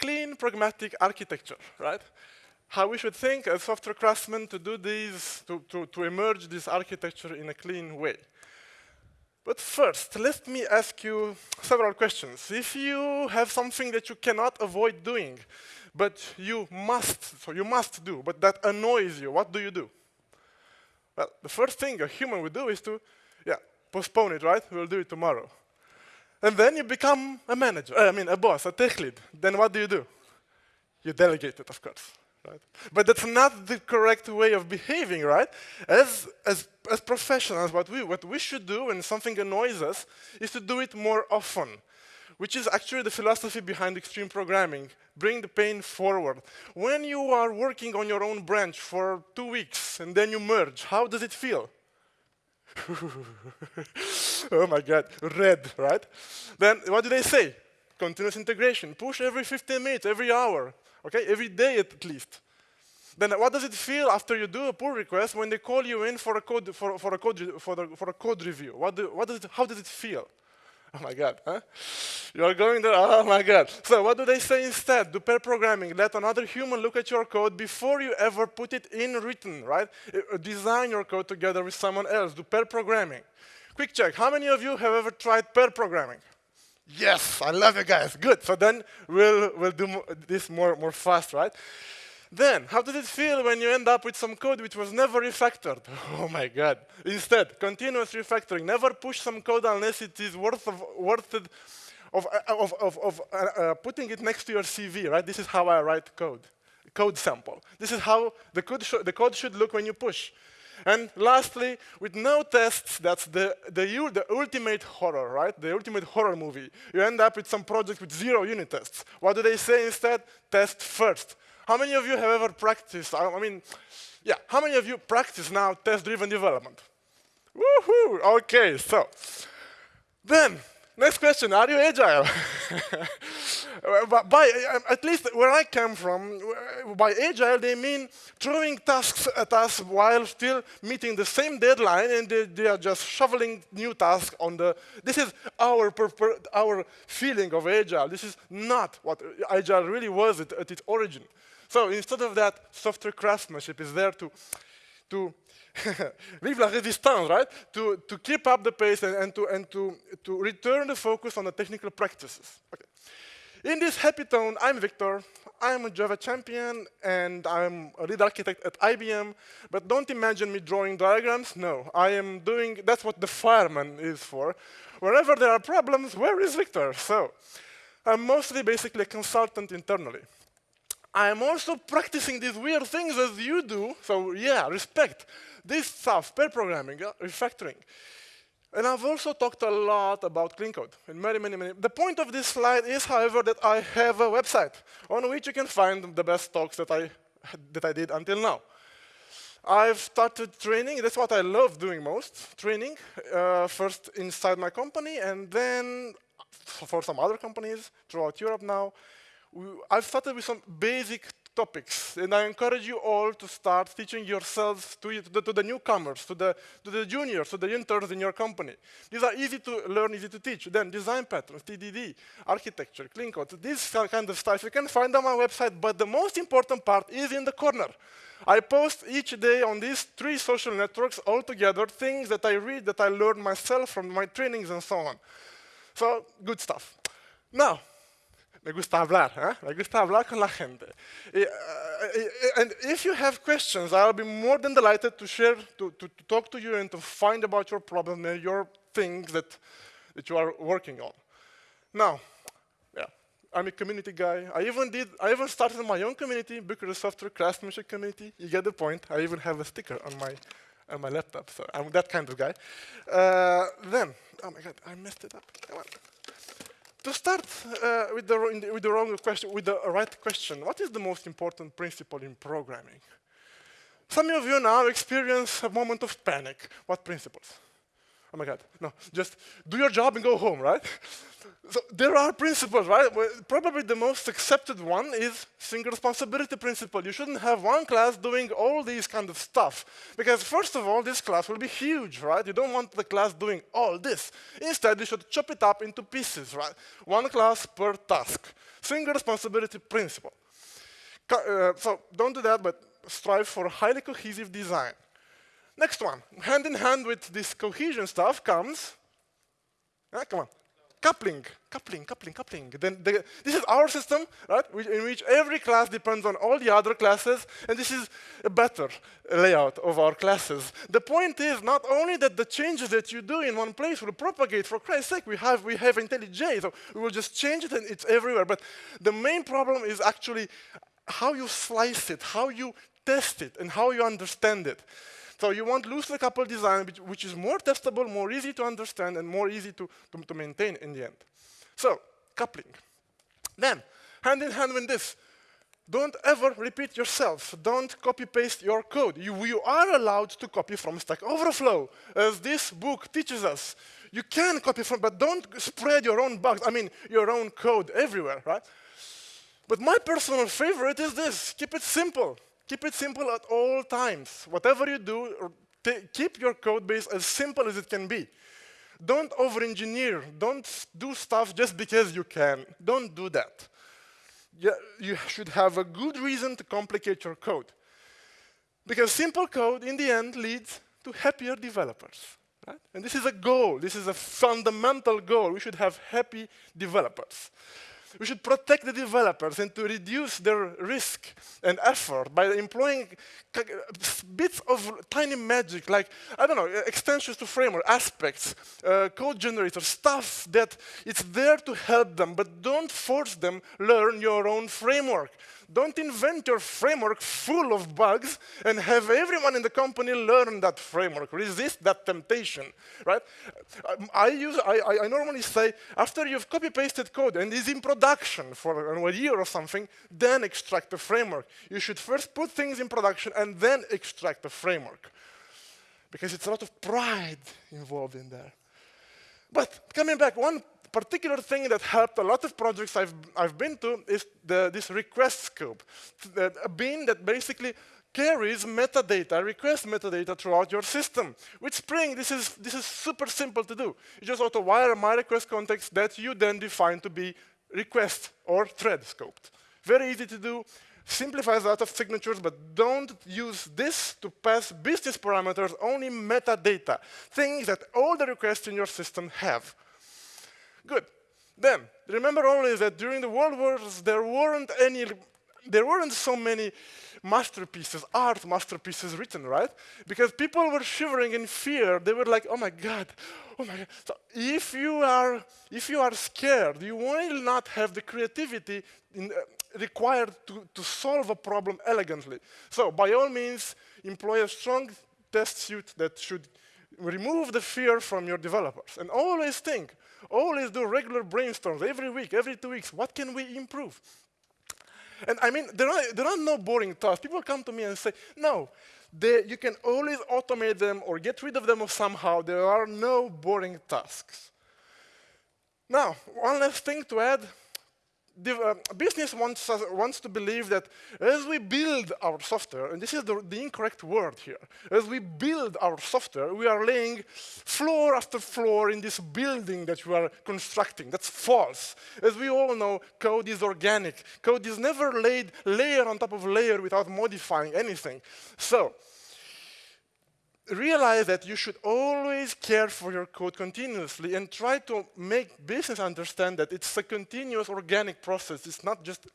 clean, pragmatic architecture, right? How we should think as software craftsmen to do these, to, to, to emerge this architecture in a clean way. But first, let me ask you several questions. If you have something that you cannot avoid doing, but you must, so you must do, but that annoys you, what do you do? Well, the first thing a human would do is to, yeah, postpone it, right? We'll do it tomorrow. And then you become a manager, I mean a boss, a tech lead. Then what do you do? You delegate it, of course. Right? But that's not the correct way of behaving, right? As, as, as professionals, what we, what we should do when something annoys us is to do it more often, which is actually the philosophy behind extreme programming. Bring the pain forward. When you are working on your own branch for two weeks and then you merge, how does it feel? oh my God, red, right? Then what do they say? Continuous integration. Push every 15 minutes, every hour, okay? Every day at least. Then what does it feel after you do a pull request when they call you in for a code for, for a code for, the, for a code review? What do, what does it, how does it feel? Oh my God, huh? You are going there, oh my God. So what do they say instead? Do pair programming. Let another human look at your code before you ever put it in written, right? Uh, design your code together with someone else. Do pair programming. Quick check, how many of you have ever tried pair programming? Yes, I love you guys, good. So then we'll, we'll do this more, more fast, right? Then, how does it feel when you end up with some code which was never refactored? Oh my god. Instead, continuous refactoring. Never push some code unless it is worth of, worth it of, uh, of, of, of uh, uh, putting it next to your CV, right? This is how I write code, code sample. This is how the code, the code should look when you push. And lastly, with no tests, that's the, the, the ultimate horror, right? The ultimate horror movie. You end up with some project with zero unit tests. What do they say instead? Test first. How many of you have ever practiced, I mean, yeah, how many of you practice now test-driven development? Woohoo! Okay, so then next question: Are you agile? by um, at least where I come from, by agile they mean throwing tasks at us while still meeting the same deadline, and they, they are just shoveling new tasks on the. This is our our feeling of agile. This is not what agile really was at, at its origin. So instead of that, software craftsmanship is there to, to vive la résistance, right? To, to keep up the pace and, and, to, and to, to return the focus on the technical practices. Okay. In this happy tone, I'm Victor. I'm a Java champion, and I'm a lead architect at IBM. But don't imagine me drawing diagrams. No, I am doing, that's what the fireman is for. Wherever there are problems, where is Victor? So I'm mostly basically a consultant internally. I'm also practicing these weird things as you do. So yeah, respect. This stuff, pair programming, uh, refactoring. And I've also talked a lot about clean code in many, many, many. The point of this slide is, however, that I have a website on which you can find the best talks that I, that I did until now. I've started training, that's what I love doing most, training, uh, first inside my company and then for some other companies throughout Europe now. I've started with some basic topics, and I encourage you all to start teaching yourselves to, to, the, to the, newcomers, to the, to the juniors, to the interns in your company. These are easy to learn, easy to teach. Then design patterns, TDD, architecture, clean code, this kind of stuff. You can find on my website, but the most important part is in the corner. I post each day on these three social networks all together, things that I read, that I learned myself from my trainings and so on. So, good stuff. Now, Me gusta hablar, ¿eh? Me gusta hablar con la gente. Uh, and if you have questions, I'll be more than delighted to share, to, to, to, talk to you and to find about your problem and your things that, that you are working on. Now, yeah, I'm a community guy. I even did, I even started my own community, Bucharest Software Craftsmanship Community. You get the point. I even have a sticker on my, on my laptop, so I'm that kind of guy. Uh, then, oh my God, I messed it up. Come on. To start uh, with, the, with the wrong question, with the right question, what is the most important principle in programming? Some of you now experience a moment of panic. What principles? Oh my God, no, just do your job and go home, right? so there are principles, right? Well, probably the most accepted one is single responsibility principle. You shouldn't have one class doing all these kind of stuff. Because first of all, this class will be huge, right? You don't want the class doing all this. Instead, you should chop it up into pieces, right? One class per task. Single responsibility principle. Uh, so don't do that, but strive for highly cohesive design. Next one, hand in hand with this cohesion stuff comes, ah, come on, coupling, coupling, coupling, coupling. Then the, this is our system, right, in which every class depends on all the other classes, and this is a better layout of our classes. The point is not only that the changes that you do in one place will propagate, for Christ's sake, we have, we have IntelliJ, so we will just change it and it's everywhere. But the main problem is actually how you slice it, how you test it, and how you understand it. So you want loosely coupled design, which, which, is more testable, more easy to understand, and more easy to, to, to maintain in the end. So, coupling. Then, hand in hand with this, don't ever repeat yourself. Don't copy-paste your code. You, you, are allowed to copy from Stack Overflow, as this book teaches us. You can copy from, but don't spread your own bugs, I mean, your own code everywhere, right? But my personal favorite is this, keep it simple. Keep it simple at all times. Whatever you do, keep your code base as simple as it can be. Don't over-engineer. Don't do stuff just because you can. Don't do that. You should have a good reason to complicate your code. Because simple code, in the end, leads to happier developers. Right? And this is a goal. This is a fundamental goal. We should have happy developers. We should protect the developers and to reduce their risk and effort by employing bits of tiny magic, like, I don't know, extensions to framework, aspects, uh, code generators, stuff that it's there to help them, but don't force them learn your own framework. Don't invent your framework full of bugs and have everyone in the company learn that framework. Resist that temptation, right? Um, I, use, I, I normally say, after you've copy-pasted code and is in production for a year or something, then extract the framework. You should first put things in production and then extract the framework. Because it's a lot of pride involved in there. But coming back, one particular thing that helped a lot of projects I've, I've been to is the, this request scope, a bean that basically carries metadata, request metadata throughout your system. With Spring, this is, this is super simple to do. You just auto-wire my request context that you then define to be request or thread scoped. Very easy to do, simplifies a lot of signatures, but don't use this to pass business parameters, only metadata, things that all the requests in your system have. Good. Then, remember always that during the World Wars, there weren't any, there weren't so many masterpieces, art masterpieces written, right? Because people were shivering in fear. They were like, oh my God, oh my God. So if you are, if you are scared, you will not have the creativity in, uh, required to, to solve a problem elegantly. So by all means, employ a strong test suite that should remove the fear from your developers. And always think, always do regular brainstorms every week, every two weeks. What can we improve? And I mean, there are, there are no boring tasks. People come to me and say, no, they, you can always automate them or get rid of them somehow. There are no boring tasks. Now, one last thing to add the uh, business wants, us, wants to believe that as we build our software, and this is the, the, incorrect word here, as we build our software, we are laying floor after floor in this building that we are constructing. That's false. As we all know, code is organic. Code is never laid layer on top of layer without modifying anything. So, realize that you should always care for your code continuously and try to make business understand that it's a continuous organic process. It's not just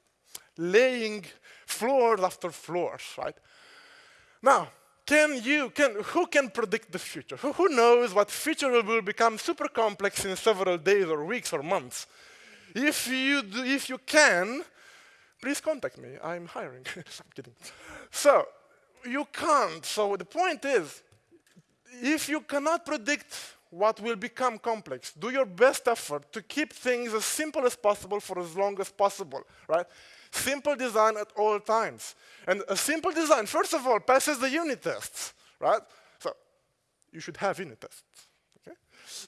laying floors after floors, right? Now, can you, can, who can predict the future? Who, who knows what future will become super complex in several days or weeks or months? If you, do, if you can, please contact me. I'm hiring. I'm kidding. So, you can't. So the point is, if you cannot predict what will become complex, do your best effort to keep things as simple as possible for as long as possible, right? Simple design at all times. And a simple design, first of all, passes the unit tests, right? So you should have unit tests, okay?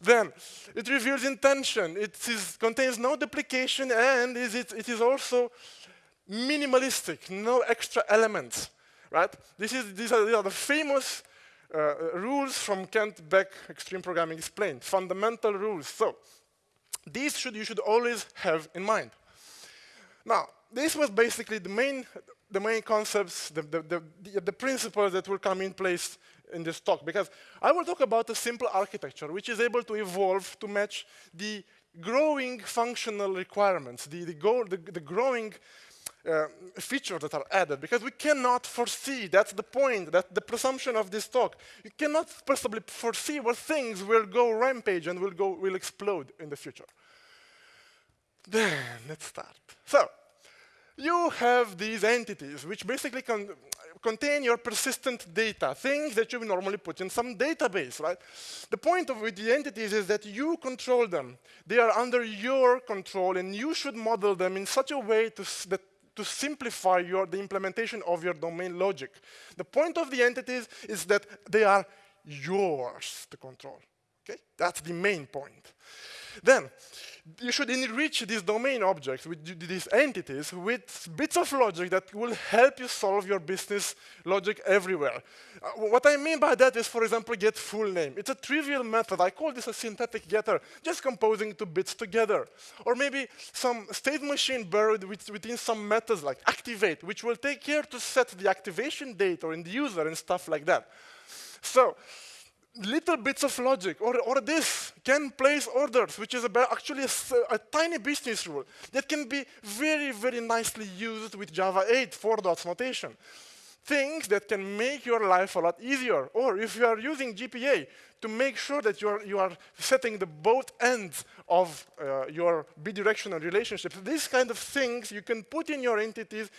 Then it reveals intention. It is, contains no duplication and is it, it is also minimalistic, no extra elements, right? This is, these, are, these are the famous Uh, rules from Kent Beck Extreme Programming Explained, fundamental rules. So these should, you should always have in mind. Now, this was basically the main, the main concepts, the, the, the, the principles that will come in place in this talk, because I will talk about a simple architecture which is able to evolve to match the growing functional requirements, the, the, goal, the, the growing uh, features that are added, because we cannot foresee, that's the point, that's the presumption of this talk. You cannot possibly foresee what things will go rampage and will, go, will explode in the future. Then, let's start. So, you have these entities, which basically con contain your persistent data, things that you normally put in some database, right? The point of with the entities is that you control them. They are under your control, and you should model them in such a way to, that to simplify your, the implementation of your domain logic. The point of the entities is that they are yours to control. Okay? That's the main point. Then, you should enrich these domain objects, with these entities, with bits of logic that will help you solve your business logic everywhere. Uh, what I mean by that is, for example, get full name. It's a trivial method. I call this a synthetic getter, just composing two bits together. Or maybe some state machine buried within some methods like activate, which will take care to set the activation date or in the user and stuff like that. So little bits of logic, or, or this, can place orders, which is actually a, a, tiny business rule that can be very, very nicely used with Java 8 four dots notation. Things that can make your life a lot easier. Or if you are using JPA, to make sure that you are, you are setting the both ends of uh, your bidirectional relationships. These kind of things you can put in your entities,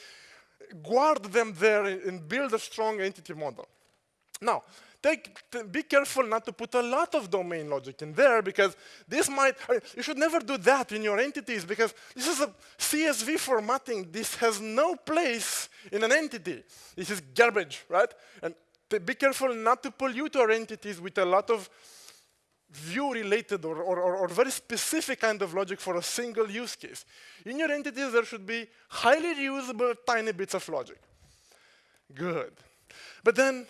guard them there, and build a strong entity model. Now, take, be careful not to put a lot of domain logic in there because this might, you should never do that in your entities because this is a CSV formatting. This has no place in an entity. This is garbage, right? And be careful not to pollute your entities with a lot of view-related or, or, or, very specific kind of logic for a single use case. In your entities, there should be highly reusable tiny bits of logic. Good. But then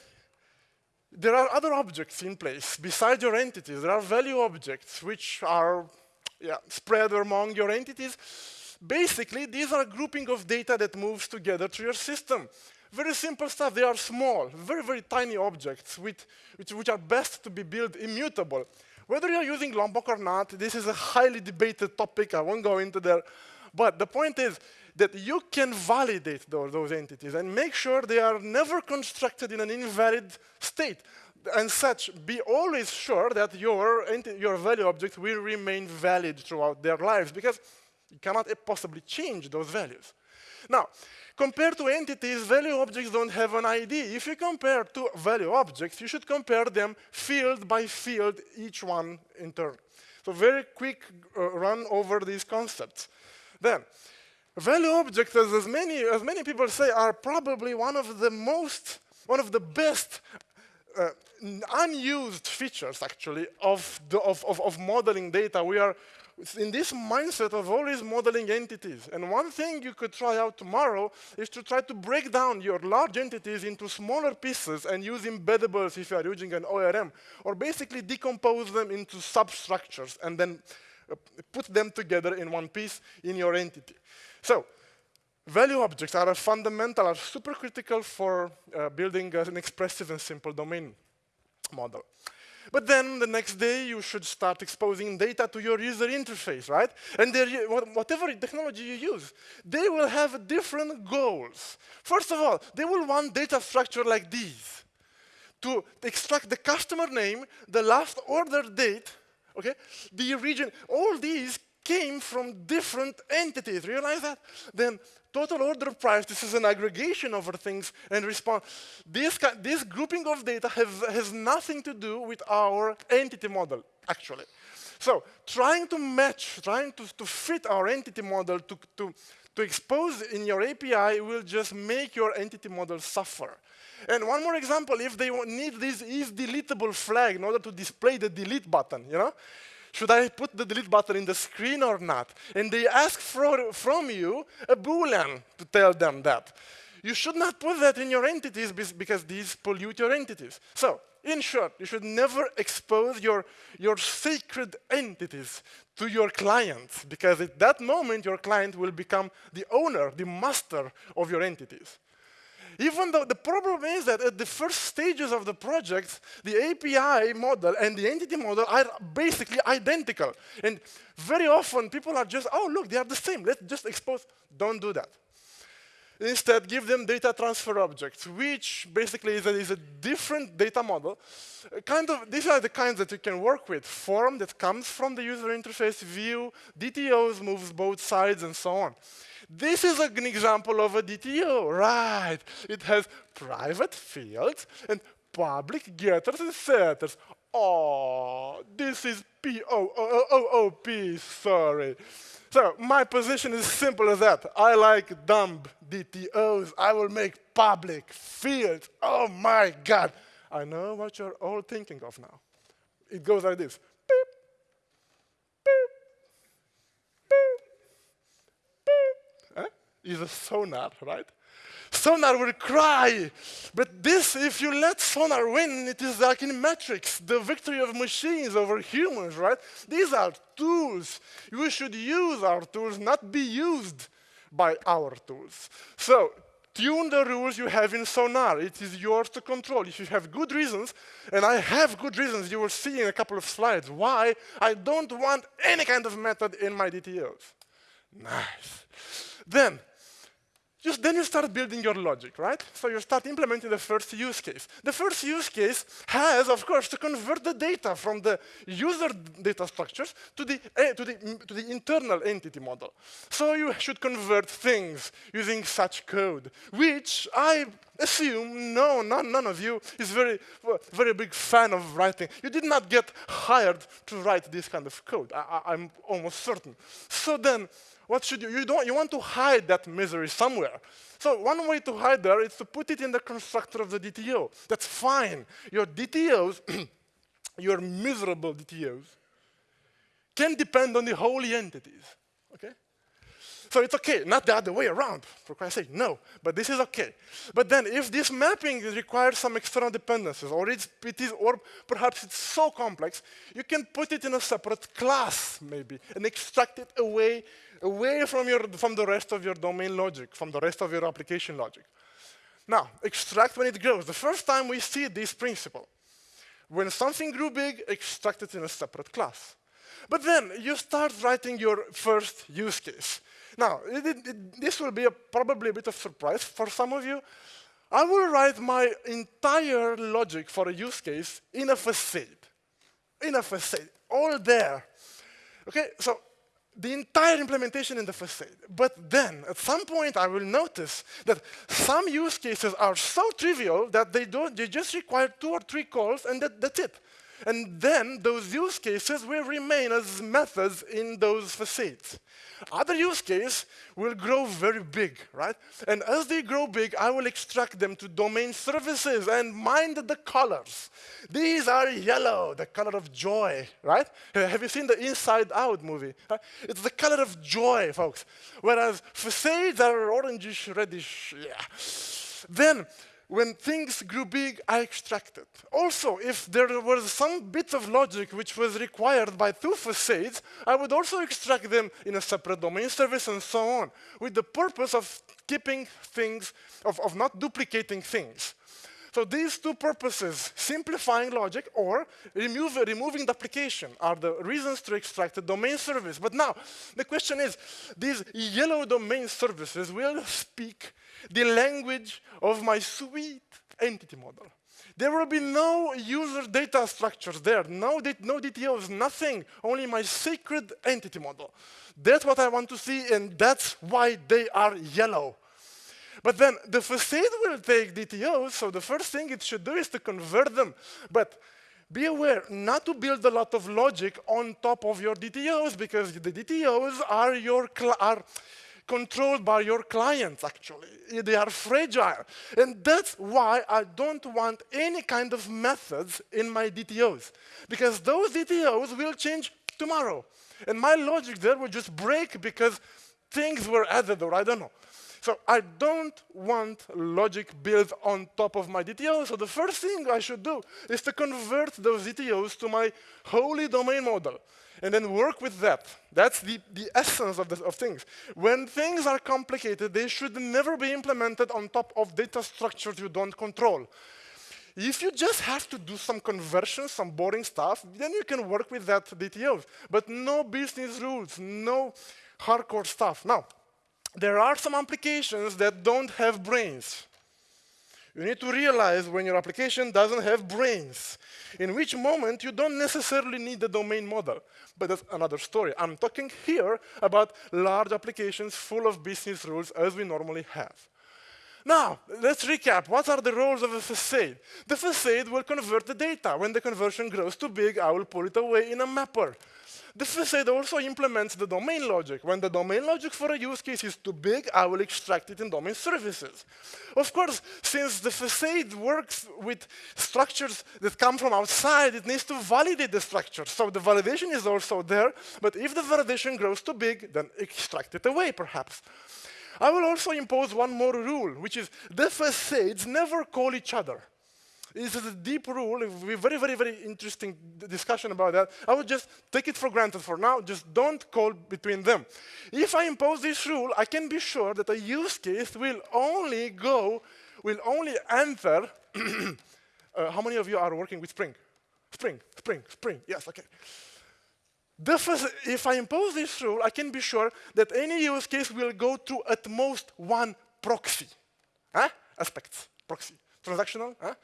there are other objects in place besides your entities. There are value objects which are yeah, spread among your entities. Basically, these are a grouping of data that moves together through your system. Very simple stuff. They are small, very, very tiny objects with, which, which are best to be built immutable. Whether you're using Lombok or not, this is a highly debated topic. I won't go into there. But the point is, that you can validate those, those entities and make sure they are never constructed in an invalid state. And such, be always sure that your, your value object will remain valid throughout their lives because you cannot possibly change those values. Now, compared to entities, value objects don't have an ID. If you compare two value objects, you should compare them field by field, each one in turn. So very quick uh, run over these concepts. Then, Value objects, as, as, many, as many people say, are probably one of the most, one of the best uh, unused features, actually, of, the, of, of, of modeling data. We are in this mindset of always modeling entities. And one thing you could try out tomorrow is to try to break down your large entities into smaller pieces and use embeddables if you are using an ORM, or basically decompose them into substructures and then uh, put them together in one piece in your entity. So, value objects are fundamental, are super critical for uh, building an expressive and simple domain model. But then the next day, you should start exposing data to your user interface, right? And whatever technology you use, they will have different goals. First of all, they will want data structure like these to extract the customer name, the last order date, okay, the region, all these came from different entities. Realize that? Then total order price, this is an aggregation of things and response. This, this grouping of data has, has nothing to do with our entity model, actually. So trying to match, trying to, to fit our entity model to, to, to expose in your API will just make your entity model suffer. And one more example, if they need this is deletable flag in order to display the delete button, you know, should I put the delete button in the screen or not? And they ask for, from you a boolean to tell them that. You should not put that in your entities because these pollute your entities. So, in short, you should never expose your, your sacred entities to your clients because at that moment your client will become the owner, the master of your entities. Even though the problem is that at the first stages of the project, the API model and the entity model are basically identical. And very often people are just, oh, look, they are the same. Let's just expose. Don't do that. Instead, give them data transfer objects, which basically is a, is a different data model. kind of, these are the kinds that you can work with. Form that comes from the user interface view, DTOs moves both sides, and so on. This is an example of a DTO, right? It has private fields and public getters and setters. Oh, this is P-O-O-O-O-P, sorry. So my position is simple as that. I like dumb DTOs. I will make public fields. Oh my God. I know what you're all thinking of now. It goes like this. Is a sonar, right? Sonar will cry. But this, if you let sonar win, it is like in Matrix, the victory of machines over humans, right? These are tools. We should use our tools, not be used by our tools. So tune the rules you have in Sonar. It is yours to control. If you have good reasons, and I have good reasons, you will see in a couple of slides why I don't want any kind of method in my DTOs. Nice. Then, just then you start building your logic, right? So you start implementing the first use case. The first use case has, of course, to convert the data from the user data structures to the, uh, to the, to the internal entity model. So you should convert things using such code, which I assume no, none, none of you is very, very big fan of writing. You did not get hired to write this kind of code. I, I'm almost certain. So then, what should you, you don't, you want to hide that misery somewhere. So one way to hide there is to put it in the constructor of the DTO. That's fine. Your DTOs, your miserable DTOs, can depend on the holy entities, okay? So it's okay, not the other way around, for Christ's sake, no. But this is okay. But then if this mapping requires some external dependencies, or it's, it is, or perhaps it's so complex, you can put it in a separate class, maybe, and extract it away, away from, your, from the rest of your domain logic, from the rest of your application logic. Now, extract when it grows. The first time we see this principle, when something grew big, extract it in a separate class. But then you start writing your first use case. Now, it, it, this will be a, probably a bit of surprise for some of you. I will write my entire logic for a use case in a facade. In a facade, all there. Okay, so the entire implementation in the facade. But then, at some point, I will notice that some use cases are so trivial that they, don't, they just require two or three calls and that, that's it. And then those use cases will remain as methods in those facades. Other use cases will grow very big, right? And as they grow big, I will extract them to domain services and mind the colors. These are yellow, the color of joy, right? Have you seen the Inside Out movie? It's the color of joy, folks. Whereas facades are orangish, reddish, yeah. Then when things grew big, I extracted. Also, if there was some bit of logic which was required by two facades, I would also extract them in a separate domain service and so on, with the purpose of keeping things, of, of not duplicating things. So these two purposes, simplifying logic or remove, removing the application, are the reasons to extract a domain service. But now, the question is, these yellow domain services will speak the language of my sweet entity model. There will be no user data structures there, no, no DTOs, nothing, only my sacred entity model. That's what I want to see, and that's why they are yellow. But then the facade will take DTOs, so the first thing it should do is to convert them. But be aware not to build a lot of logic on top of your DTOs, because the DTOs are your are controlled by your clients, actually. They are fragile. And that's why I don't want any kind of methods in my DTOs, because those DTOs will change tomorrow. And my logic there will just break because things were added, or I don't know. So I don't want logic built on top of my DTO. So the first thing I should do is to convert those DTOs to my holy domain model and then work with that. That's the, the essence of, the, of things. When things are complicated, they should never be implemented on top of data structures you don't control. If you just have to do some conversions, some boring stuff, then you can work with that DTO. But no business rules, no hardcore stuff. Now, there are some applications that don't have brains. You need to realize when your application doesn't have brains, in which moment you don't necessarily need the domain model. But that's another story. I'm talking here about large applications full of business rules as we normally have. Now, let's recap. What are the roles of a facade? The facade will convert the data. When the conversion grows too big, I will pull it away in a mapper. The facade also implements the domain logic. When the domain logic for a use case is too big, I will extract it in domain services. Of course, since the facade works with structures that come from outside, it needs to validate the structure. So the validation is also there, but if the validation grows too big, then extract it away, perhaps. I will also impose one more rule, which is the facades never call each other. This is a deep rule, It will be very, very, very interesting discussion about that. I would just take it for granted for now, just don't call between them. If I impose this rule, I can be sure that a use case will only go, will only enter, uh, how many of you are working with Spring? Spring, Spring, Spring, yes, okay. if I impose this rule, I can be sure that any use case will go to at most one proxy. Huh? Aspects, proxy transactional, huh?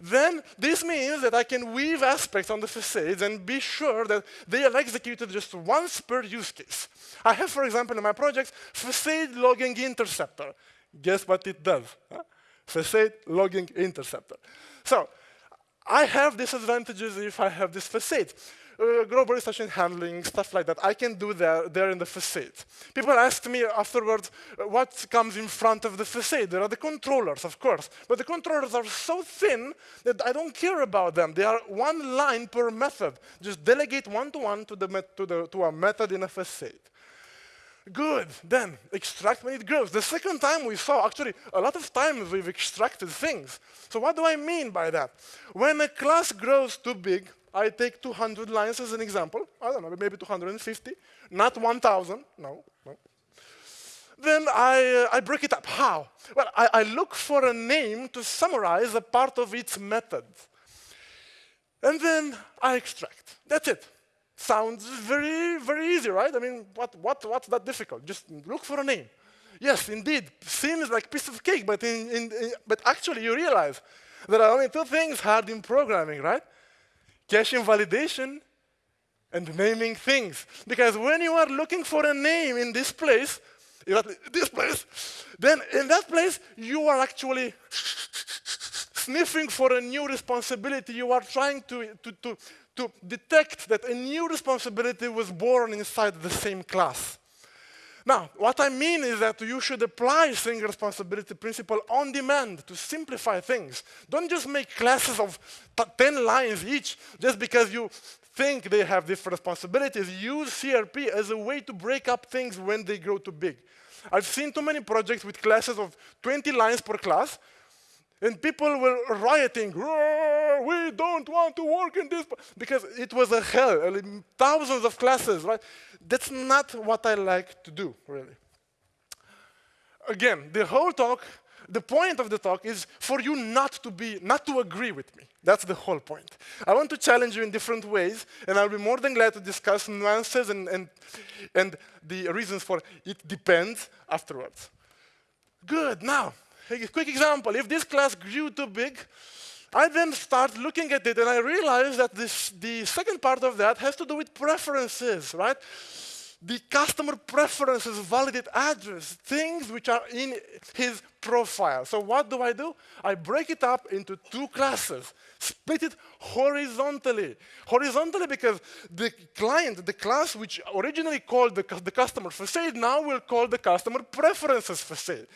then this means that I can weave aspects on the facades and be sure that they are executed just once per use case. I have, for example, in my project, facade logging interceptor. Guess what it does? Huh? Facade logging interceptor. So I have disadvantages if I have this facade uh, global session handling, stuff like that. I can do that there in the facade. People ask me afterwards, uh, what comes in front of the facade? There are the controllers, of course. But the controllers are so thin that I don't care about them. They are one line per method. Just delegate one-to-one -to, -one to, to, to a method in a facade. Good, then extract when it grows. The second time we saw, actually, a lot of times we've extracted things. So what do I mean by that? When a class grows too big, I take 200 lines as an example. I don't know, maybe 250, not 1,000. No, no. Then I, uh, I break it up. How? Well, I, I look for a name to summarize a part of its method. And then I extract. That's it. Sounds very, very easy, right? I mean, what, what, what's that difficult? Just look for a name. Yes, indeed, seems like piece of cake, but, in, in, in, but actually you realize there are only two things hard in programming, right? Caching validation and naming things. Because when you are looking for a name in this place, this place, then in that place, you are actually sniffing for a new responsibility. You are trying to, to, to, to detect that a new responsibility was born inside the same class. Now, what I mean is that you should apply single responsibility principle on demand to simplify things. Don't just make classes of 10 lines each just because you think they have different responsibilities. Use SRP as a way to break up things when they grow too big. I've seen too many projects with classes of 20 lines per class, and people were rioting, we don't want to work in this, because it was a hell, thousands of classes, right? That's not what I like to do, really. Again, the whole talk, the point of the talk is for you not to be, not to agree with me. That's the whole point. I want to challenge you in different ways, and I'll be more than glad to discuss nuances and, and, and the reasons for it depends afterwards. Good, now, a quick example. If this class grew too big, I then start looking at it and I realize that this, the second part of that has to do with preferences, right? The customer preferences validate address, things which are in his profile. So what do I do? I break it up into two classes, split it horizontally. Horizontally because the client, the class which originally called the, the customer facade now will call the customer preferences facade.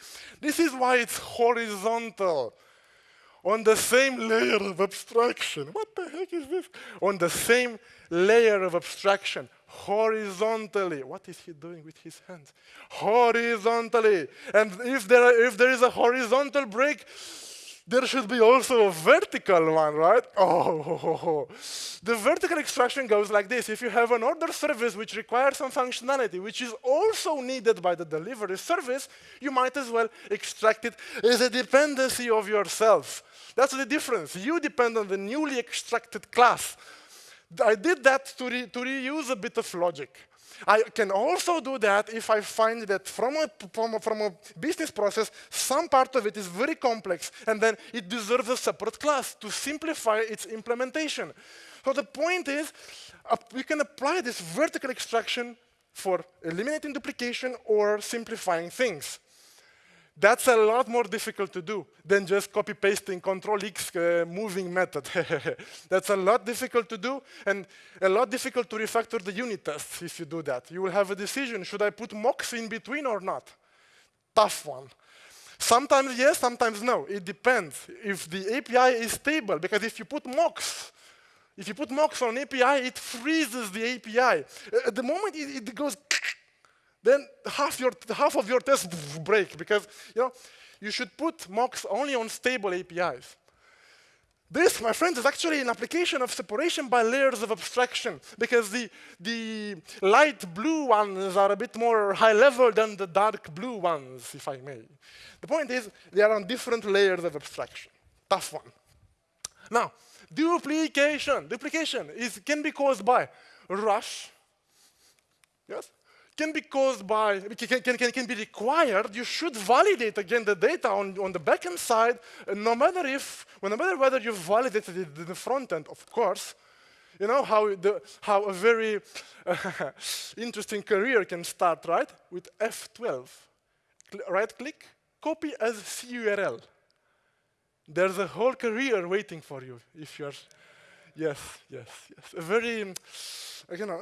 This is why it's horizontal on the same layer of abstraction. What the heck is this? On the same layer of abstraction horizontally. What is he doing with his hands? Horizontally. And if there, are, if there is a horizontal break, there should be also a vertical one, right? Oh, the vertical extraction goes like this. If you have an order service which requires some functionality, which is also needed by the delivery service, you might as well extract it as a dependency of yourself. That's the difference. You depend on the newly extracted class. I did that to, re to reuse a bit of logic. I can also do that if I find that from a, from a, from a, business process, some part of it is very complex, and then it deserves a separate class to simplify its implementation. So the point is, uh, we can apply this vertical extraction for eliminating duplication or simplifying things. That's a lot more difficult to do than just copy-pasting Control-X uh, moving method. That's a lot difficult to do and a lot difficult to refactor the unit tests if you do that. You will have a decision, should I put mocks in between or not? Tough one. Sometimes yes, sometimes no. It depends if the API is stable, because if you put mocks, if you put mocks on API, it freezes the API. At the moment it, it goes then half, your, half of your tests break because you, know, you should put mocks only on stable APIs. This, my friends, is actually an application of separation by layers of abstraction because the, the light blue ones are a bit more high level than the dark blue ones, if I may. The point is, they are on different layers of abstraction. Tough one. Now, duplication. Duplication is, can be caused by rush, yes, can be caused by, can, can, can, be required, you should validate again the data on, on the backend side, no matter if, no matter whether you validated it in the front end, of course. You know how, the, how a very interesting career can start, right? With F12. right click, copy as CURL. There's a whole career waiting for you if you're, yes, yes, yes. A very, um, you know,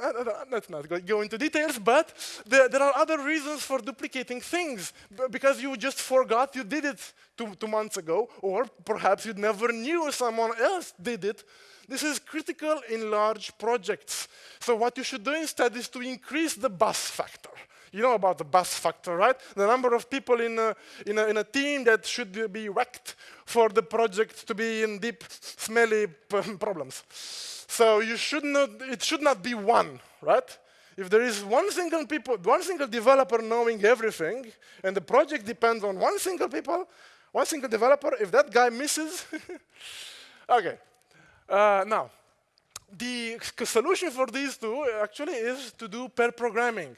let's not go into details, but there, there, are other reasons for duplicating things because you just forgot you did it two, two months ago, or perhaps you never knew someone else did it. This is critical in large projects. So what you should do instead is to increase the bus factor. You know about the bus factor, right? The number of people in a, in a, in a team that should be whacked for the project to be in deep, smelly problems. So you should not, it should not be one, right? If there is one single people, one single developer knowing everything, and the project depends on one single people, one single developer, if that guy misses, okay. Uh, now, the solution for these two actually is to do pair programming.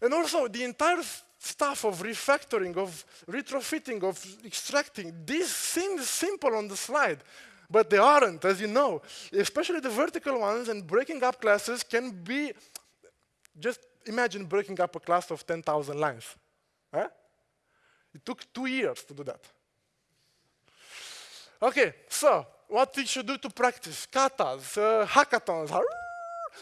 And also the entire stuff of refactoring, of retrofitting, of extracting, this seems simple on the slide. But they aren't, as you know. Especially the vertical ones and breaking up classes can be, just imagine breaking up a class of 10,000 lines. It took two years to do that. Okay, so what we should do to practice? Katas, uh, hackathons,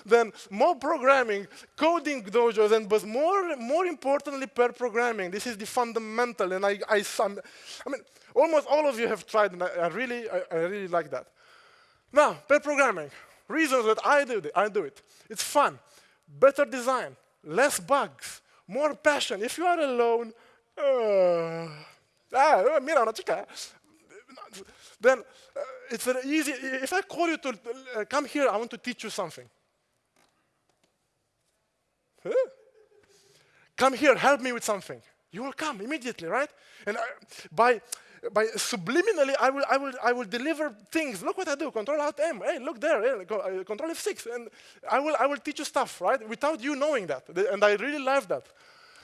then more programming, coding dojos, and but more, more importantly, pair programming. This is the fundamental, and I, I, I mean, almost all of you have tried, and I, I really, I, I, really like that. Now, pair programming. Reasons that I do it, I do it. It's fun, better design, less bugs, more passion. If you are alone, uh, ah, mira, then uh, it's easy. If I call you to uh, come here, I want to teach you something. Come here, help me with something. You will come immediately, right? And I, by by subliminally, I will, I will, I will deliver things. Look what I do. Control Alt M. Hey, look there. Uh, control F6, and I will, I will teach you stuff, right? Without you knowing that, and I really love that.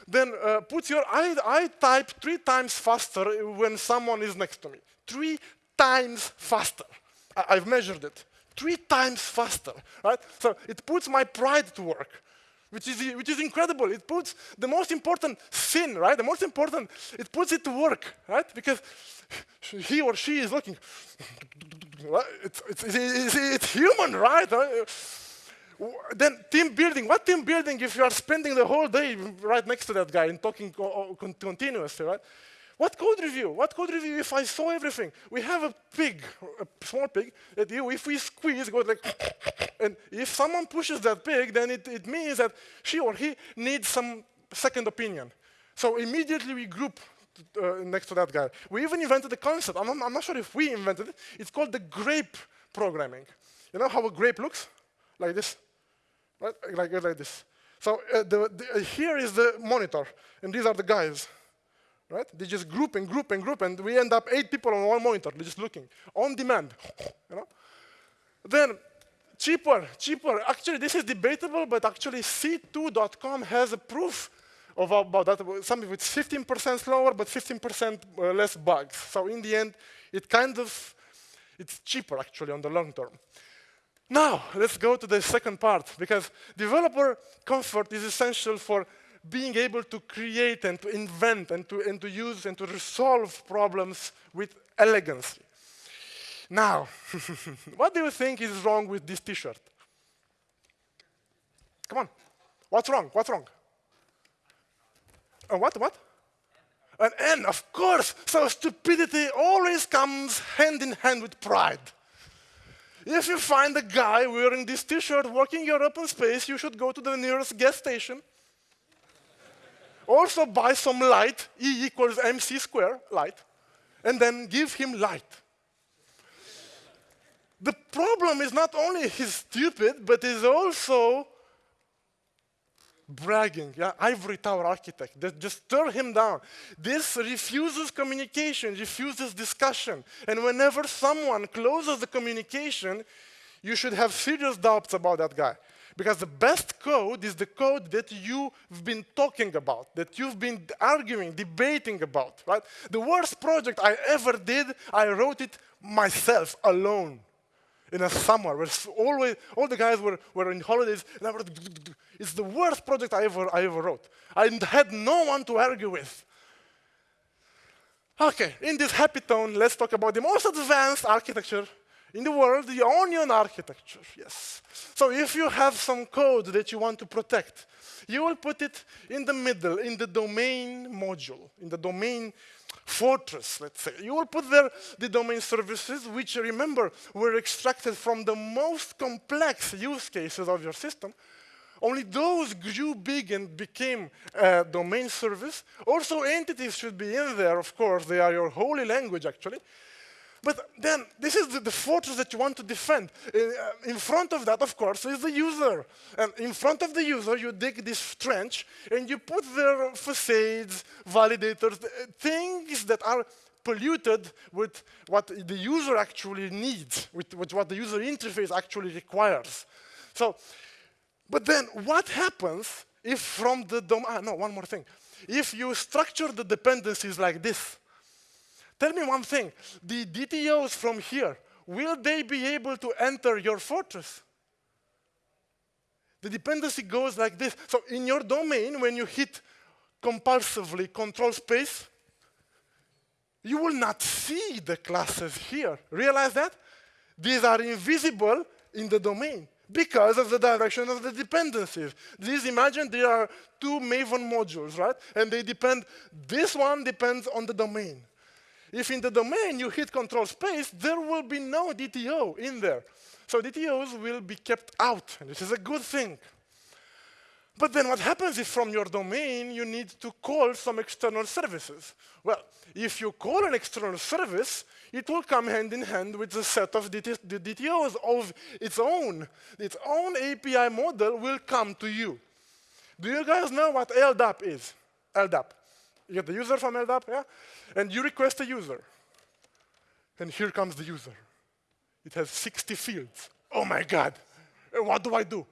Then uh, put your I, I type three times faster when someone is next to me. Three times faster. I, I've measured it. Three times faster, right? So it puts my pride to work. Which is, which is incredible. It puts the most important sin, right? The most important, it puts it to work, right? Because he or she is looking. It's, it's, it's, it's human, right? Uh, then team building. What team building if you are spending the whole day right next to that guy and talking continuously, right? What code review? What code review if I saw everything? We have a pig, a small pig, that if we squeeze, goes like, and if someone pushes that pig, then it, it means that she or he needs some second opinion. So immediately we group uh, next to that guy. We even invented the concept. I'm, I'm, not sure if we invented it. It's called the grape programming. You know how a grape looks? Like this, right? Like, like this. So uh, the, the, uh, here is the monitor, and these are the guys right? They just group and group and group, and we end up eight people on one monitor, just looking, on demand, you know? Then, cheaper, cheaper. Actually, this is debatable, but actually C2.com has a proof of about that. Something with 15% slower, but 15% uh, less bugs. So in the end, it kind of, it's cheaper actually on the long term. Now, let's go to the second part, because developer comfort is essential for being able to create and to invent and to, and to use and to resolve problems with elegance. Now, what do you think is wrong with this t-shirt? Come on. What's wrong? What's wrong? Uh, what? What? An N, of course. So stupidity always comes hand in hand with pride. If you find a guy wearing this t-shirt walking your open space, you should go to the nearest gas station also buy some light, E equals mc square, light, and then give him light. The problem is not only he's stupid, but he's also bragging, yeah, ivory tower architect, that just stir him down. This refuses communication, refuses discussion. And whenever someone closes the communication, you should have serious doubts about that guy. Because the best code is the code that you've been talking about, that you've been arguing, debating about, right? The worst project I ever did, I wrote it myself, alone, in a summer, where always, all the guys were, were in holidays, and I wrote, it's the worst project I ever, I ever wrote. I had no one to argue with. Okay, in this happy tone, let's talk about the most advanced architecture in the world, the onion architecture, yes. So if you have some code that you want to protect, you will put it in the middle, in the domain module, in the domain fortress, let's say. You will put there the domain services, which, remember, were extracted from the most complex use cases of your system. Only those grew big and became a domain service. Also, entities should be in there, of course. They are your holy language, actually. But then this is the, the fortress that you want to defend. Uh, in front of that, of course, is the user. And in front of the user, you dig this trench and you put their facades, validators, uh, things that are polluted with what the user actually needs, with, with what the user interface actually requires. So, but then what happens if from the DOM, ah, no, one more thing. If you structure the dependencies like this, Tell me one thing, the DTOs from here, will they be able to enter your fortress? The dependency goes like this. So in your domain, when you hit compulsively control space, you will not see the classes here. Realize that? These are invisible in the domain because of the direction of the dependencies. These, imagine there are two Maven modules, right? And they depend, this one depends on the domain. If in the domain you hit control space, there will be no DTO in there. So DTOs will be kept out, and this is a good thing. But then what happens if from your domain you need to call some external services? Well, if you call an external service, it will come hand in hand with a set of DT DTOs of its own. Its own API model will come to you. Do you guys know what LDAP is? LDAP. You get the user from LDAP, yeah? And you request a user. And here comes the user. It has 60 fields. Oh my God, what do I do?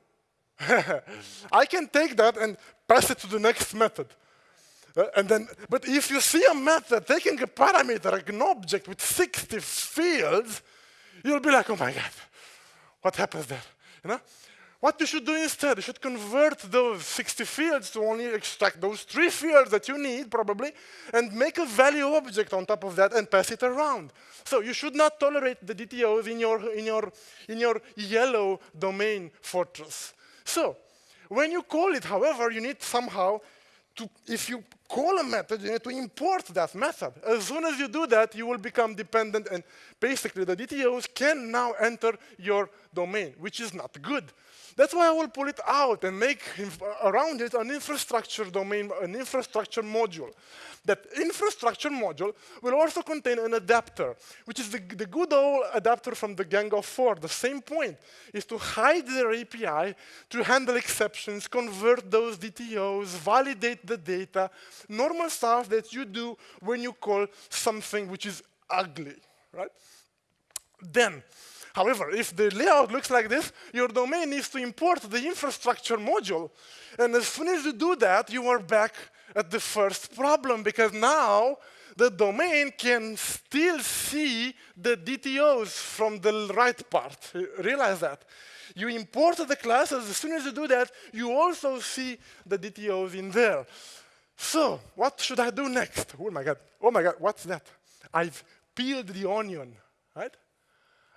I can take that and pass it to the next method. Uh, and then, but if you see a method taking a parameter, like an object with 60 fields, you'll be like, oh my God, what happens there? You know? What you should do instead, you should convert those 60 fields to only extract those three fields that you need, probably, and make a value object on top of that and pass it around. So you should not tolerate the DTOs in your, in your, in your yellow domain fortress. So when you call it, however, you need somehow to, if you call a method, you need to import that method. As soon as you do that, you will become dependent, and basically the DTOs can now enter your domain, which is not good. That's why I will pull it out and make around it an infrastructure domain, an infrastructure module. That infrastructure module will also contain an adapter, which is the, the good old adapter from the Gang of Four. The same point is to hide their API, to handle exceptions, convert those DTOs, validate the data, normal stuff that you do when you call something which is ugly, right? Then, However, if the layout looks like this, your domain needs to import the infrastructure module. And as soon as you do that, you are back at the first problem because now the domain can still see the DTOs from the right part. Realize that. You import the classes, as soon as you do that, you also see the DTOs in there. So, what should I do next? Oh my God, oh my God, what's that? I've peeled the onion, right?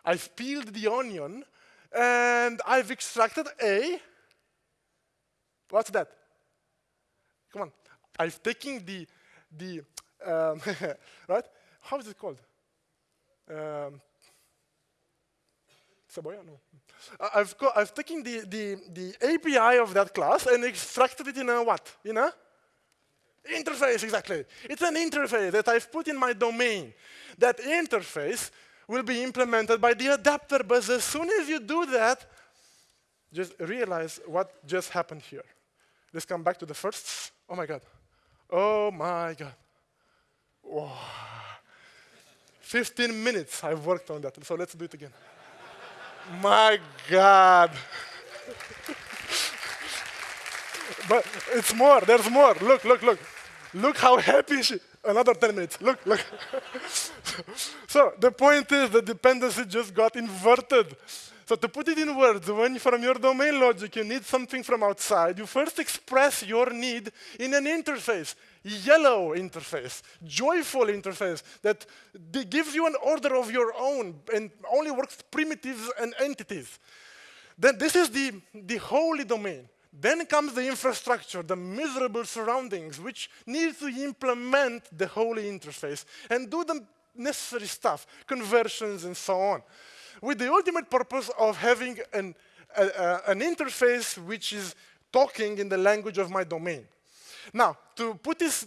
I've peeled the onion, and I've extracted A. What's that? Come on. I've taken the, the um, right? How is it called? Um, Saboya? No. I've, I've taken the, the, the API of that class and extracted it in a what? In a interface, exactly. It's an interface that I've put in my domain. That interface will be implemented by the adapter. But as soon as you do that, just realize what just happened here. Let's come back to the first. Oh my God. Oh my God. Wow. 15 minutes I've worked on that. So let's do it again. my God. but it's more. There's more. Look, look, look. Look how happy she Another 10 minutes. Look, look. so the point is the dependency just got inverted. So to put it in words, when from your domain logic you need something from outside, you first express your need in an interface, yellow interface, joyful interface that gives you an order of your own and only works primitives and entities. Then this is the, the holy domain. Then comes the infrastructure, the miserable surroundings, which need to implement the holy interface and do the necessary stuff, conversions and so on, with the ultimate purpose of having an, an interface which is talking in the language of my domain. Now, to put this,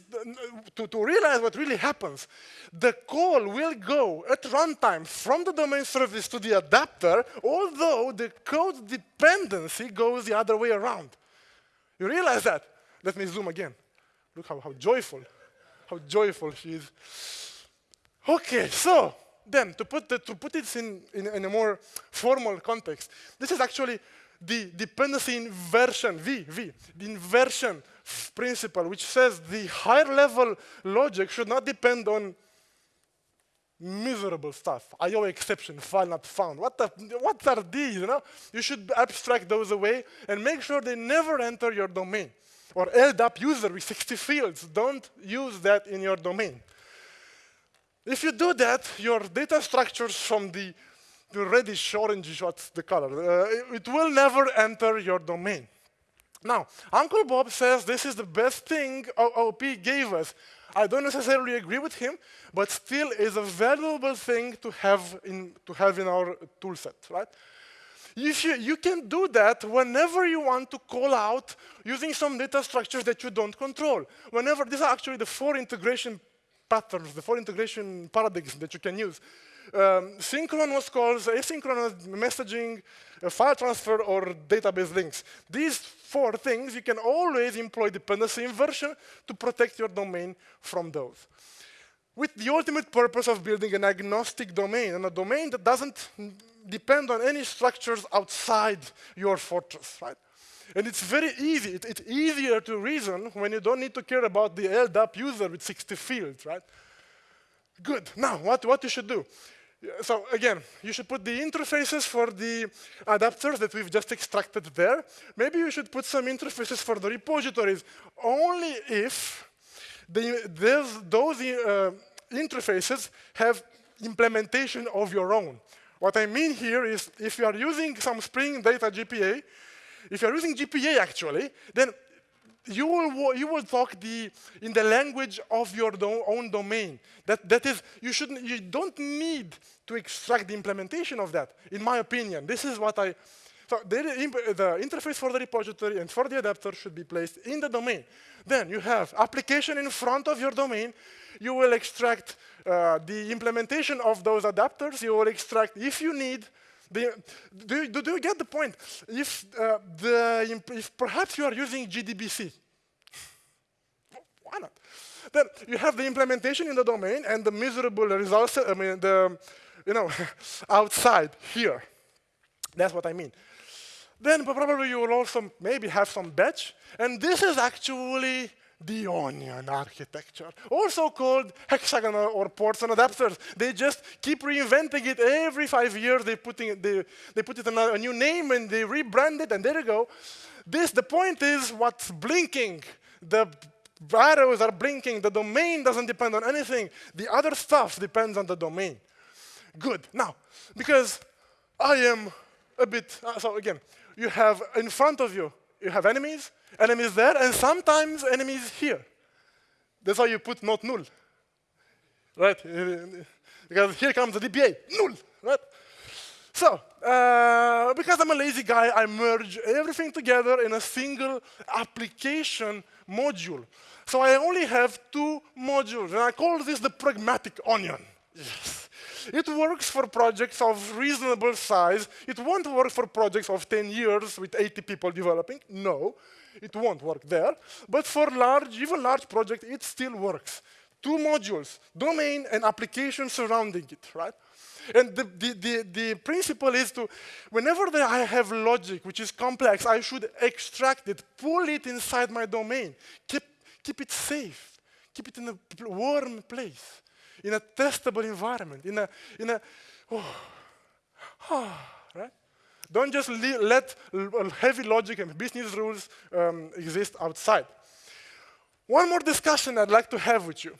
to, to realize what really happens, the call will go at runtime from the domain service to the adapter, although the code dependency goes the other way around. You realize that? Let me zoom again. Look how, how joyful, how joyful she is. Okay, so then to put, the, to put it in, in, in a more formal context, this is actually the dependency inversion, V, V, the inversion principle, which says the higher level logic should not depend on miserable stuff. IO exception, file not found. What, the, what are these, you know? You should abstract those away and make sure they never enter your domain. Or LDAP user with 60 fields, don't use that in your domain. If you do that, your data structures from the, the reddish, orangish, what's the color, uh, it will never enter your domain. Now, Uncle Bob says this is the best thing OOP gave us. I don't necessarily agree with him, but still is a valuable thing to have in, to have in our toolset, right? If you, you can do that whenever you want to call out using some data structures that you don't control. Whenever, these are actually the four integration patterns, the four integration paradigms that you can use. Um, synchronous calls, asynchronous messaging, uh, file transfer, or database links. These four things, you can always employ dependency inversion to protect your domain from those. With the ultimate purpose of building an agnostic domain, and a domain that doesn't depend on any structures outside your fortress, right? And it's very easy. It, it's easier to reason when you don't need to care about the LDAP user with 60 fields, right? Good. Now, what, what you should do? So again, you should put the interfaces for the adapters that we've just extracted there. Maybe you should put some interfaces for the repositories, only if the, those uh, interfaces have implementation of your own. What I mean here is if you are using some Spring Data JPA, if you're using JPA actually, then you will, you will talk the, in the language of your do own domain. That, that is, you, shouldn't, you don't need to extract the implementation of that, in my opinion. This is what I, so the, the interface for the repository and for the adapter should be placed in the domain. Then you have application in front of your domain. You will extract uh, the implementation of those adapters. You will extract, if you need, the, do, do, do, you get the point? If, uh, the, if perhaps you are using JDBC, why not? Then you have the implementation in the domain and the miserable results, I mean, the, you know, outside here. That's what I mean. Then probably you will also maybe have some batch. And this is actually the onion architecture, also called hexagonal or ports and adapters. They just keep reinventing it every five years. They, putting, they, they put it in a new name and they rebrand it, and there you go. This, the point is what's blinking. The arrows are blinking. The domain doesn't depend on anything. The other stuff depends on the domain. Good. Now, because I am a bit, uh, so again, you have in front of you, you have enemies, enemies there, and sometimes enemies here. That's why you put not null, right? Because here comes the DBA, null, right? So, uh, because I'm a lazy guy, I merge everything together in a single application module. So I only have two modules, and I call this the pragmatic onion. Yes. It works for projects of reasonable size. It won't work for projects of 10 years with 80 people developing. No, it won't work there. But for large, even large projects, it still works. Two modules, domain and application surrounding it, right? And the, the, the, the, principle is to, whenever I have logic which is complex, I should extract it, pull it inside my domain, keep, keep it safe, keep it in a warm place in a testable environment, in a, in a, oh, oh? Don't just let heavy logic and business rules um, exist outside. One more discussion I'd like to have with you.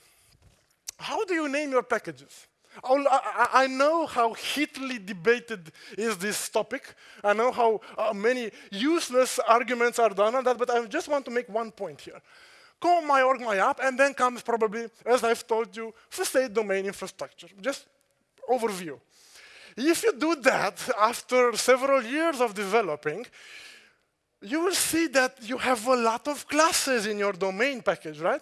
How do you name your packages? I, I know how heatedly debated is this topic. I know how uh, many useless arguments are done on that, but I just want to make one point here call my org, my app, and then comes probably, as I've told you, facade domain infrastructure. Just overview. If you do that after several years of developing, you will see that you have a lot of classes in your domain package, right?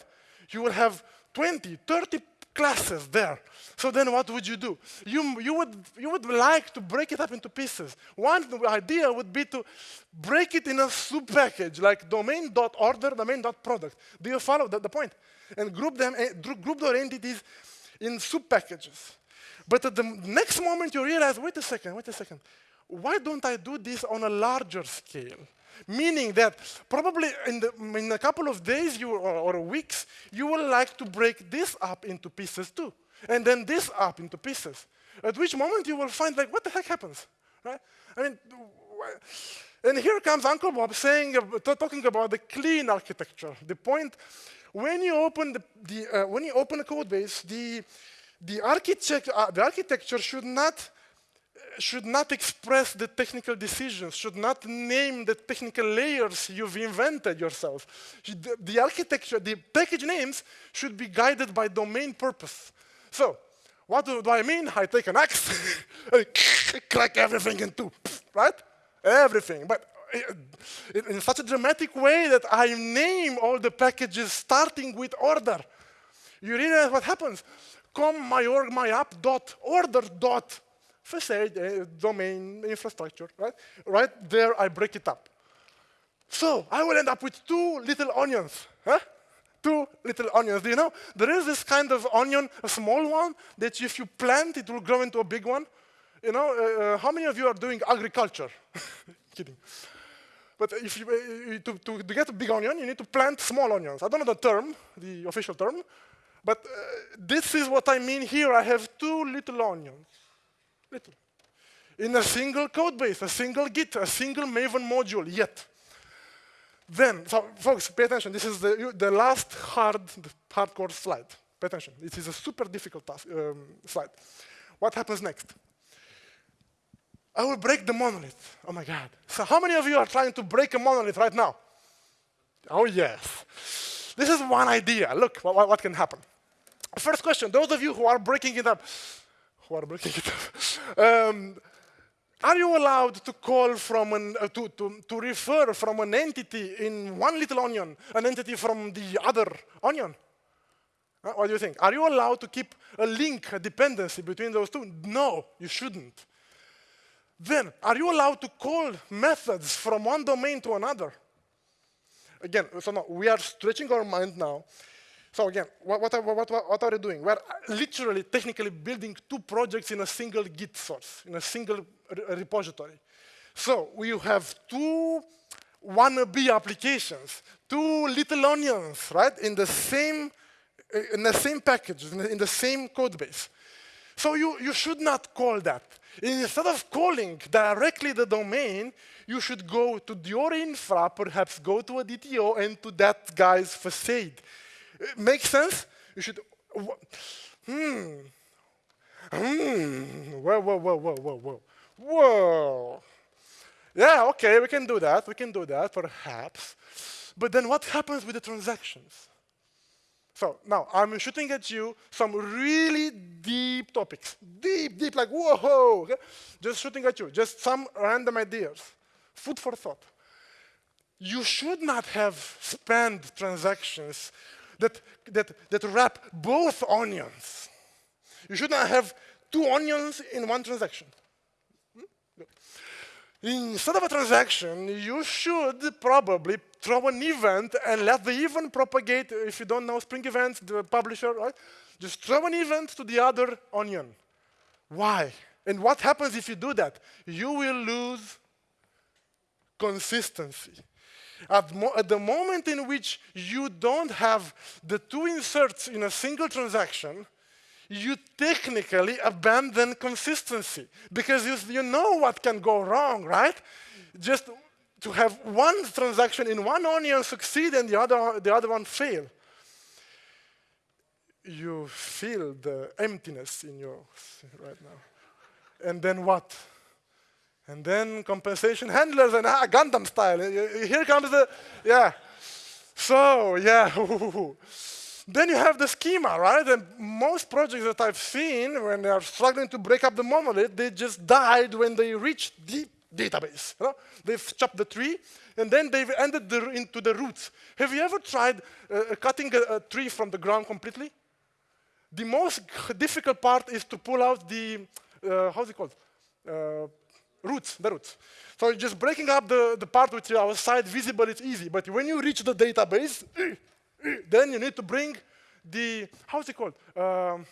You will have 20, 30 classes there. So then what would you do? You, you, would, you would like to break it up into pieces. One idea would be to break it in a sub-package, like domain.order, domain.product. Do you follow the, the point? And group, them, eh, group their entities in sub-packages. But at the next moment you realize, wait a second, wait a second. Why don't I do this on a larger scale? Meaning that probably in, the, in a couple of days you, or, or weeks, you will like to break this up into pieces too. And then this up into pieces. At which moment you will find like, what the heck happens? Right? I mean, and here comes Uncle Bob saying, talking about the clean architecture. The point, when you open the, the uh, when you open a code base, the the architecture, uh, the architecture should not should not express the technical decisions, should not name the technical layers you've invented yourself. The, architecture, the package names should be guided by domain purpose. So, what do, do I mean? I take an axe crack everything in two, right? Everything. But in such a dramatic way that I name all the packages starting with order. You realize what happens? Come my org my app dot order dot facade, uh, domain, infrastructure, right? Right there, I break it up. So I will end up with two little onions, huh? Two little onions. Do you know, there is this kind of onion, a small one, that if you plant, it will grow into a big one. You know, uh, uh how many of you are doing agriculture? Kidding. But if you, uh, to, to, get a big onion, you need to plant small onions. I don't know the term, the official term, but uh, this is what I mean here. I have two little onions. Little. In a single code base, a single Git, a single Maven module, yet. Then, so folks, pay attention. This is the, the last hard, hardcore slide. Pay attention. It is a super difficult task, um, slide. What happens next? I will break the monolith. Oh my God. So how many of you are trying to break a monolith right now? Oh yes. This is one idea. Look, what, what can happen. First question, those of you who are breaking it up, who are breaking it up, um, are you allowed to call from an, uh, to, to, to refer from an entity in one little onion, an entity from the other onion? Uh, what do you think? Are you allowed to keep a link, a dependency between those two? No, you shouldn't. Then, are you allowed to call methods from one domain to another? Again, so now we are stretching our mind now. So again, what, what, what, what, are we doing? We're literally, technically building two projects in a single Git source, in a single repository. So we have two wannabe applications, two little onions, right, in the same, in the same package, in the, in the same code base. So you, you should not call that. Instead of calling directly the domain, you should go to your infra, perhaps go to a DTO and to that guy's facade. It makes sense? You should, hmm, hmm, whoa, whoa, whoa, whoa, whoa, whoa, whoa. Yeah, okay, we can do that, we can do that, perhaps. But then what happens with the transactions? So now I'm shooting at you some really deep topics. Deep, deep, like whoa, okay? just shooting at you, just some random ideas. Food for thought. You should not have spanned transactions that, that, that wrap both onions. You should not have two onions in one transaction. Hmm? Instead of a transaction, you should probably throw an event and let the event propagate. If you don't know Spring Events, the publisher, right? Just throw an event to the other onion. Why? And what happens if you do that? You will lose consistency. At, at, the moment in which you don't have the two inserts in a single transaction, you technically abandon consistency because you, you know what can go wrong, right? Just to have one transaction in one onion succeed and the other, the other one fail. You feel the emptiness in your right now. And then what? And then compensation handlers and ah, Gundam style. Here comes the, yeah. So, yeah. then you have the schema, right? And most projects that I've seen, when they are struggling to break up the monolith, they just died when they reached the database. You know? They've chopped the tree, and then they've ended the, into the roots. Have you ever tried uh, cutting a, a tree from the ground completely? The most difficult part is to pull out the, uh, how's it called? Uh, roots, the roots. So just breaking up the, the part which is outside visible, it's easy. But when you reach the database, then you need to bring the, how's it called? Um,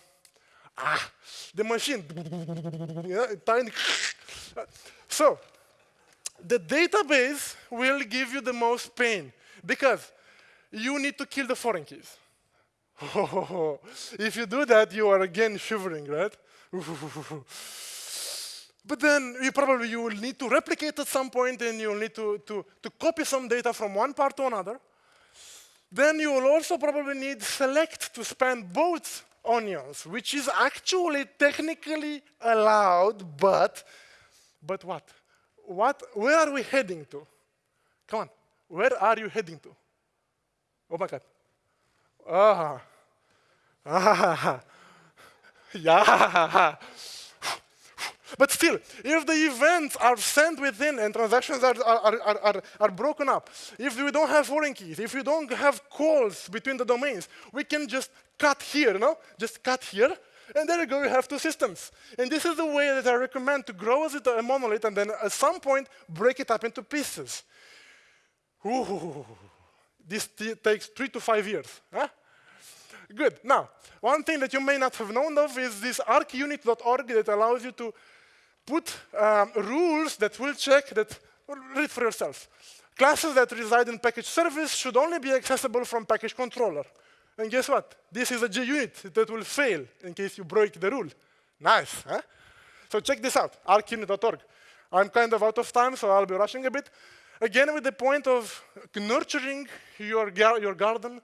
ah, the machine. tiny. so the database will give you the most pain because you need to kill the foreign keys. if you do that, you are again shivering, right? But then you probably you will need to replicate at some point and you'll need to, to, to copy some data from one part to another. Then you will also probably need select to span both onions, which is actually technically allowed, but, but what? What, where are we heading to? Come on, where are you heading to? Oh my God. Ah. Ah. Yeah. But still, if the events are sent within and transactions are, are, are, are, are broken up, if we don't have foreign keys, if we don't have calls between the domains, we can just cut here, no? Just cut here, and there you go, you have two systems. And this is the way that I recommend to grow as a monolith and then at some point break it up into pieces. Ooh, this takes three to five years. Huh? Good. Now, one thing that you may not have known of is this archunit.org that allows you to put um, rules that will check that, read for yourself. Classes that reside in package service should only be accessible from package controller. And guess what? This is a JUnit that will fail in case you break the rule. Nice, huh? So check this out, archunit.org. I'm kind of out of time, so I'll be rushing a bit. Again, with the point of nurturing your, gar your garden.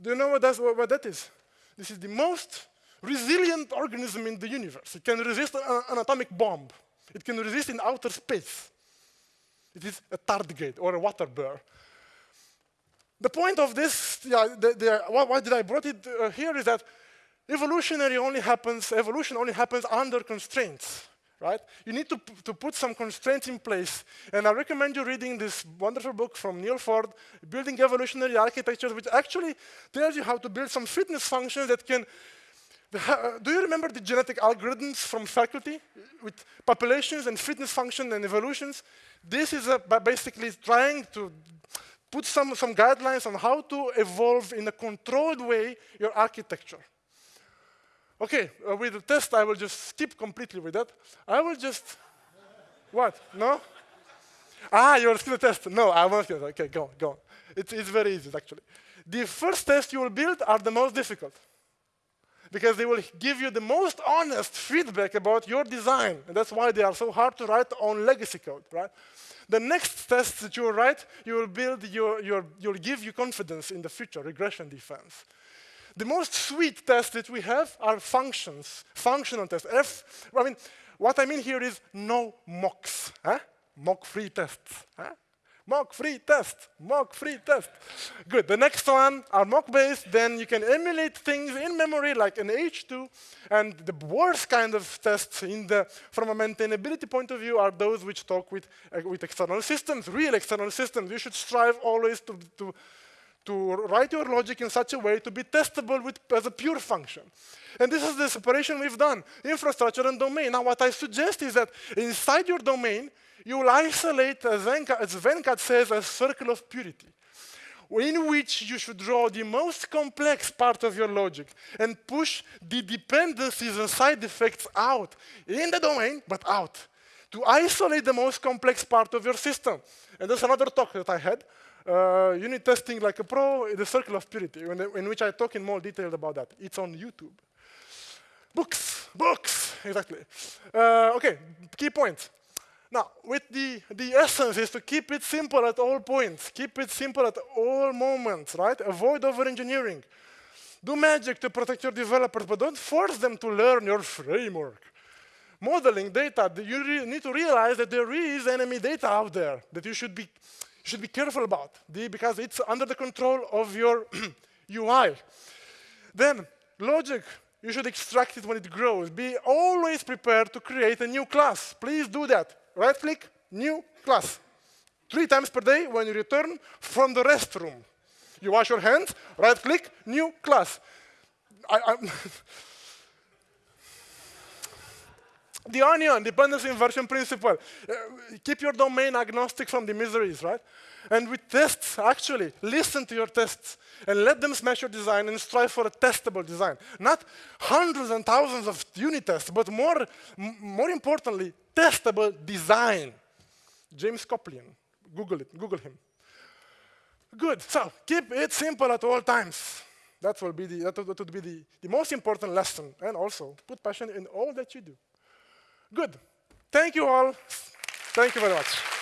Do you know what, what that is? This is the most resilient organism in the universe. It can resist an, atomic bomb. It can resist in outer space. It is a tardigrade or a water bear. The point of this, yeah, the, the, why, why, did I brought it uh, here is that evolutionary only happens, evolution only happens under constraints, right? You need to, to put some constraints in place. And I recommend you reading this wonderful book from Neal Ford, Building Evolutionary Architectures, which actually tells you how to build some fitness functions that can do you remember the genetic algorithms from faculty with populations and fitness function and evolutions? This is basically trying to put some, some guidelines on how to evolve in a controlled way your architecture. Okay, uh, with the test, I will just skip completely with that. I will just, what, no? Ah, you will skip the test. No, I won't skip it. Okay, go on, go on. It's, it's very easy, actually. The first test you will build are the most difficult because they will give you the most honest feedback about your design. And that's why they are so hard to write on legacy code, right? The next test that you will write, you will build your, your, you'll give you confidence in the future, regression defense. The most sweet tests that we have are functions, functional tests. F, I mean, what I mean here is no mocks, huh? mock-free tests. Huh? Mock-free test, mock-free test. Good, the next one are mock-based, then you can emulate things in memory like an H2, and the worst kind of tests in the, from a maintainability point of view are those which talk with, uh, with external systems, real external systems. You should strive always to, to, to write your logic in such a way to be testable with, as a pure function. And this is the separation we've done, infrastructure and domain. Now what I suggest is that inside your domain, you will isolate, as Venkat, says, a circle of purity in which you should draw the most complex part of your logic and push the dependencies and side effects out in the domain, but out to isolate the most complex part of your system. And there's another talk that I had, uh, unit testing like a pro, the circle of purity, in, the, in which I talk in more detail about that. It's on YouTube. Books, books, exactly. Uh, okay, key points. Now, with the, the essence is to keep it simple at all points, keep it simple at all moments, right? Avoid over-engineering. Do magic to protect your developers, but don't force them to learn your framework. Modeling data, you need to realize that there is enemy data out there that you should be, should be careful about because it's under the control of your UI. Then, logic, you should extract it when it grows. Be always prepared to create a new class. Please do that right click, new class. Three times per day when you return from the restroom. You wash your hands, right click, new class. I, the onion, dependency inversion principle. Uh, keep your domain agnostic from the miseries, right? And with tests, actually, listen to your tests and let them smash your design and strive for a testable design. Not hundreds and thousands of unit tests, but more, more importantly, testable design. James Coplien, Google it, Google him. Good, so keep it simple at all times. That will be the, that would be the, the most important lesson. And also, put passion in all that you do. Good. Thank you all. Thank you very much.